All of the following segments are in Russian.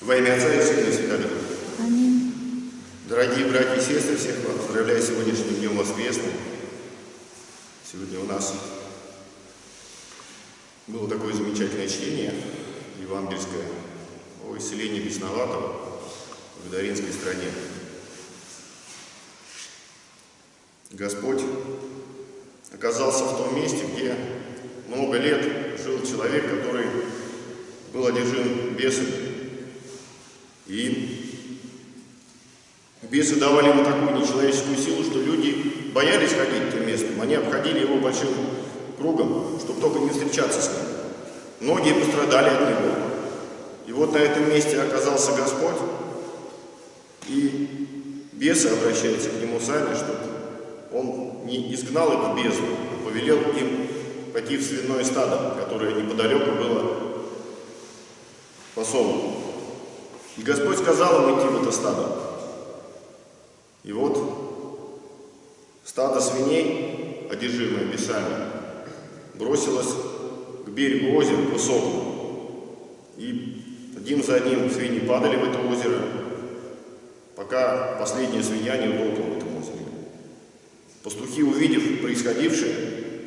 Во имя Отца и Сына и Святого. Аминь. Дорогие братья и сестры, всех вас поздравляю сегодняшним днем воскресным. Сегодня у нас было такое замечательное чтение евангельское о исцелении бесноватого в Даринской стране. Господь оказался в том месте, где много лет жил человек, который был одержим бесами. И бесы давали ему такую нечеловеческую силу, что люди боялись ходить тем местом. Они обходили его большим кругом, чтобы только не встречаться с ним. Многие пострадали от него. И вот на этом месте оказался Господь, и бесы обращаются к нему сами, чтобы он не изгнал их в бездну, а повелел им пойти в свиное стадо, которое неподалеку было посолом. И Господь сказал им идти в это стадо. И вот стадо свиней, одержимое бесами, бросилось к берегу озера, к высокому. И один за одним свиньи падали в это озеро, пока последняя свинья не утопла в этом озере. Пастухи, увидев происходившее,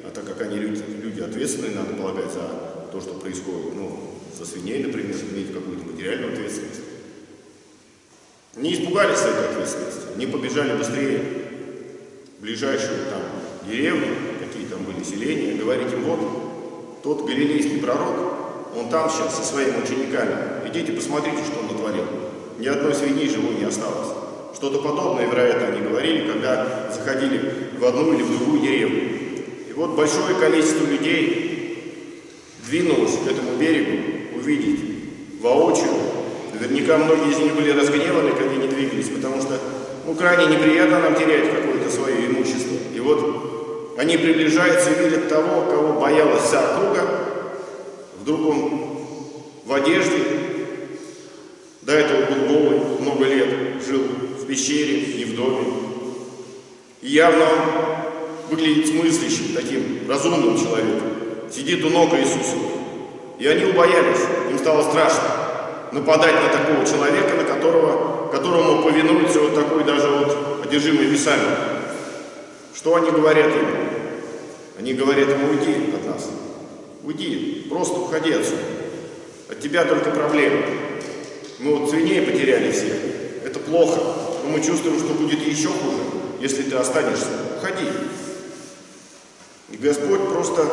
а так как они люди, люди ответственные, надо полагать, за то, что происходит, ну, за свиней, например, иметь какую-то материальную ответственность, не испугались этой ответственности, не побежали быстрее в ближайшую там деревню, какие там были селения, говорить им, вот, тот галилейский пророк, он там сейчас со своими учениками, идите посмотрите, что он натворил. Ни одной свиньи живой не осталось. Что-то подобное, вероятно, они говорили, когда заходили в одну или в другую деревню. И вот большое количество людей двинулось к этому берегу увидеть воочию Наверняка многие из них были разгневаны, когда они двигались, потому что ну, крайне неприятно нам терять какое-то свое имущество. И вот они приближаются и видят того, кого боялась вся округа. Вдруг он в одежде, до этого был голый, много лет жил в пещере, не в доме. И явно выглядит смыслящим, таким разумным человеком. Сидит у ног Иисуса. И они убоялись, им стало страшно нападать на такого человека, на которого, которому повинуется вот такой даже вот одержимый весами. Что они говорят ему? Они говорят ему, уйди от нас. Уйди, просто уходи отсюда. От тебя только проблемы. Мы вот свиней потеряли всех. Это плохо. Но мы чувствуем, что будет еще хуже, если ты останешься. Уходи. И Господь просто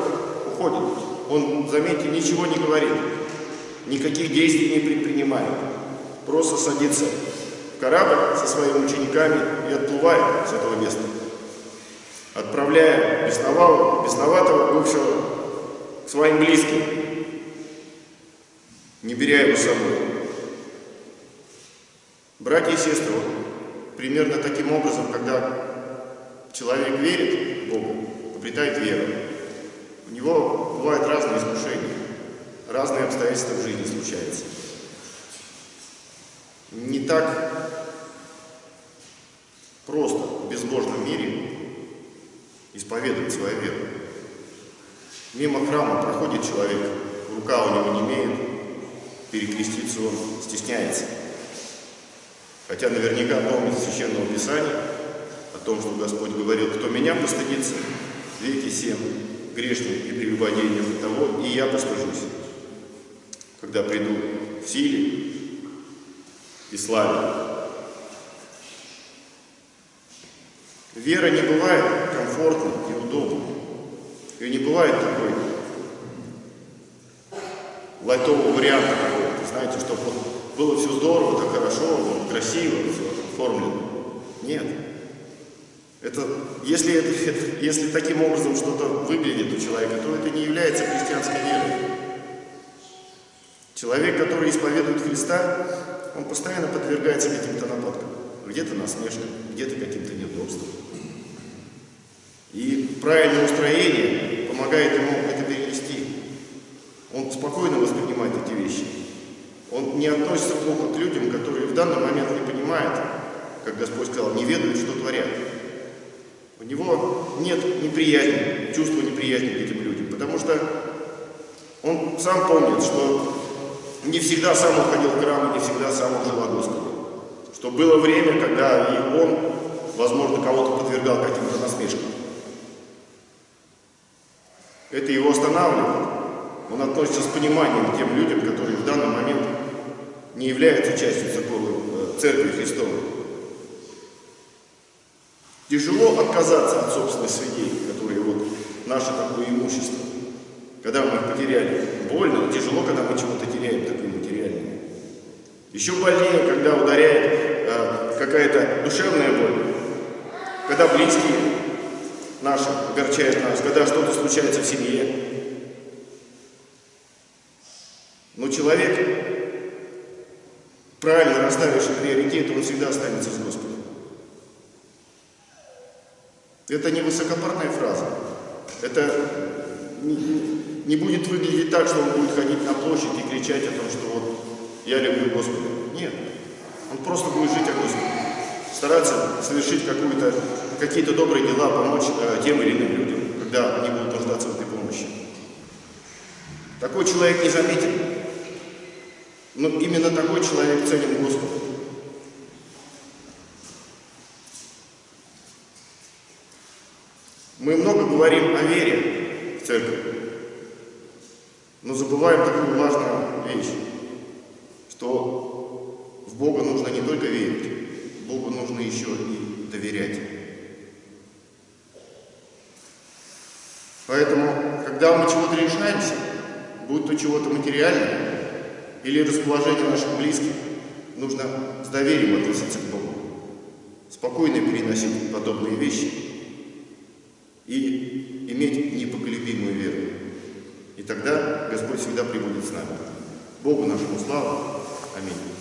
уходит. Он, заметьте, ничего не говорит никаких действий не предпринимает. Просто садится в корабль со своими учениками и отплывает с этого места, отправляя бесноватого, бесноватого бывшего к своим близким, не беря его с собой. Братья и сестры, вот, примерно таким образом, когда человек верит в Бога, обретает веру, у него бывают разные искушения разные обстоятельства в жизни случаются. Не так просто в безбожном мире исповедовать свою веру. Мимо храма проходит человек, рука у него не имеет, перекреститься он стесняется. Хотя наверняка помнит Священного Писания о том, что Господь говорил, кто меня постыдится, веки семь, грешник и прелюбодейник того, и я постыжусь когда приду в силе и славе. Вера не бывает комфортной и удобной. И не бывает такой лайтового варианта какого-то, знаете, чтобы вот было все здорово, так хорошо, вот, красиво, все оформлено. Нет. Это, если, это, если таким образом что-то выглядит у человека, то это не является христианской верой. Человек, который исповедует Христа, он постоянно подвергается каким-то нападкам. Где-то насмешкам, где-то каким-то неудобствам. И правильное устроение помогает ему это перенести. Он спокойно воспринимает эти вещи. Он не относится плохо к людям, которые в данный момент не понимают, как Господь сказал, не ведают, что творят. У него нет неприязни, чувства неприязни к этим людям, потому что он сам помнит, что не всегда сам уходил в храм, и не всегда сам жил о Господе. Что было время, когда и он, возможно, кого-то подвергал каким-то насмешкам. Это его останавливает. Он относится с пониманием к тем людям, которые в данный момент не являются частью церковной, э, Церкви Христовой. Тяжело отказаться от собственных свидей, которые вот наше такое имущество, когда мы их потеряли. Больно, тяжело, когда мы чего-то теряем такое материальное. Еще больнее, когда ударяет э, какая-то душевная боль, когда близкие наши огорчают нас, когда что-то случается в семье. Но человек, правильно расставивший приоритеты, он всегда останется с Господом. Это не высокопарная фраза. Это не, будет выглядеть так, что он будет ходить на площадь и кричать о том, что вот я люблю Господа. Нет. Он просто будет жить о Господе. Стараться совершить какие-то добрые дела, помочь э, тем или иным людям, когда они будут нуждаться в этой помощи. Такой человек не заметен. Но именно такой человек ценен Господу. Мы много говорим о вере в церкви, но забываем такую важную вещь, что в Бога нужно не только верить, Богу нужно еще и доверять. Поэтому, когда мы чего-то решаемся, будь то чего-то материальное или расположение наших близких, нужно с доверием относиться к Богу, спокойно переносить подобные вещи и иметь непоколебимую веру. И тогда Господь всегда прибудет с нами. Богу нашему славу. Аминь.